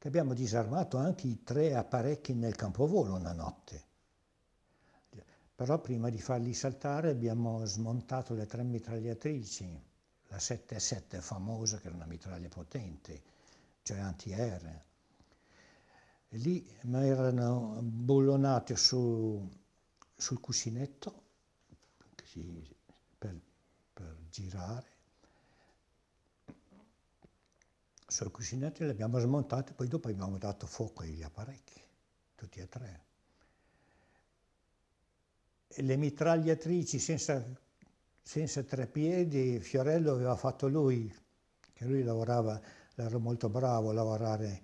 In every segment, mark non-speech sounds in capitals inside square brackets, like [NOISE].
che abbiamo disarmato anche i tre apparecchi nel campovolo una notte. Però prima di farli saltare abbiamo smontato le tre mitragliatrici, la 7-7 famosa che era una mitraglia potente, cioè antiaerea. Lì mi erano bullonati su, sul cuscinetto per, per girare sul cuscinetto li abbiamo smontati, poi dopo abbiamo dato fuoco agli apparecchi, tutti e tre. E le mitragliatrici senza, senza tre piedi, Fiorello aveva fatto lui, che lui lavorava, era molto bravo a lavorare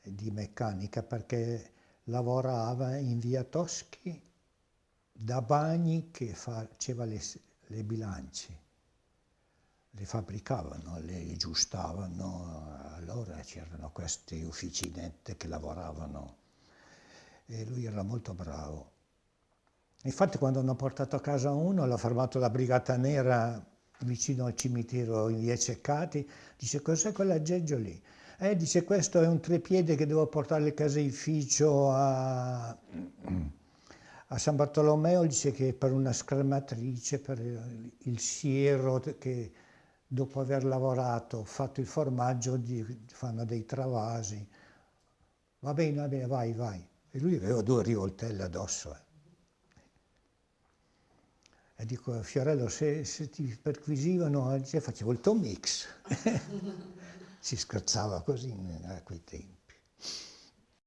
di meccanica perché lavorava in via Toschi da Bagni che faceva le, le bilance le fabbricavano, le aggiustavano, allora c'erano queste ufficinette che lavoravano e lui era molto bravo. Infatti quando hanno portato a casa uno, l'ha fermato la Brigata Nera vicino al cimitero in via Ceccati, dice cos'è quell'aggeggio lì? Eh, dice questo è un trepiede che devo portare al caseificio a, a San Bartolomeo, dice che per una scrematrice, per il siero che dopo aver lavorato, fatto il formaggio, fanno dei travasi. Va bene, va bene, vai, vai. E lui aveva due rivoltelle addosso. Eh. E dico, Fiorello, se, se ti perquisivano, dice, facevo il Tom Mix. [LAUGHS] si scherzava così a quei tempi.